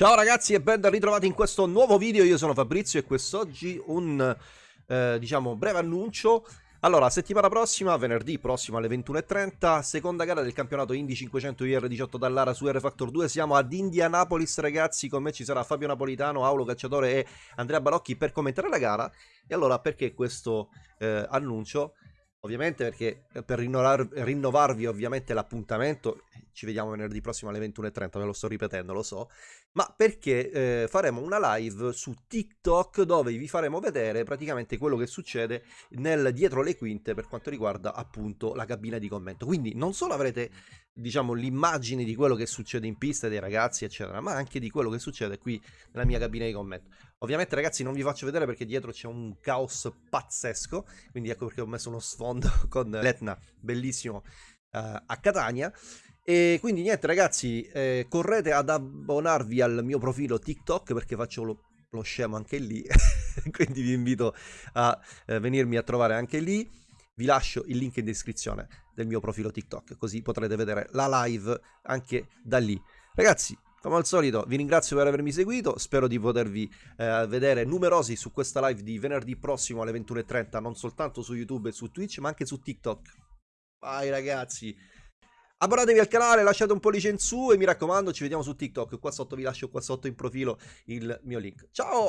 Ciao ragazzi e ben ritrovati in questo nuovo video, io sono Fabrizio e quest'oggi un, eh, diciamo, breve annuncio. Allora, settimana prossima, venerdì prossimo alle 21.30, seconda gara del campionato Indy 500 IR18 Dallara su R Factor 2, siamo ad Indianapolis ragazzi, con me ci sarà Fabio Napolitano, Aulo Cacciatore e Andrea Barocchi per commentare la gara. E allora, perché questo eh, annuncio? Ovviamente perché eh, per rinnovar, rinnovarvi ovviamente l'appuntamento, ci vediamo venerdì prossimo alle 21.30, me lo sto ripetendo, lo so, ma perché eh, faremo una live su TikTok dove vi faremo vedere praticamente quello che succede nel dietro le quinte per quanto riguarda appunto la cabina di commento. Quindi non solo avrete diciamo l'immagine di quello che succede in pista dei ragazzi eccetera, ma anche di quello che succede qui nella mia cabina di commento. Ovviamente ragazzi non vi faccio vedere perché dietro c'è un caos pazzesco, quindi ecco perché ho messo uno sfondo con l'Etna, bellissimo, uh, a Catania. E quindi niente ragazzi, eh, correte ad abbonarvi al mio profilo TikTok perché faccio lo, lo scemo anche lì, quindi vi invito a eh, venirmi a trovare anche lì. Vi lascio il link in descrizione del mio profilo TikTok, così potrete vedere la live anche da lì. Ragazzi, come al solito vi ringrazio per avermi seguito, spero di potervi eh, vedere numerosi su questa live di venerdì prossimo alle 21.30, non soltanto su YouTube e su Twitch, ma anche su TikTok. Vai ragazzi! Abbonatevi al canale, lasciate un pollice in su e mi raccomando ci vediamo su TikTok. Qua sotto vi lascio qua sotto in profilo il mio link. Ciao!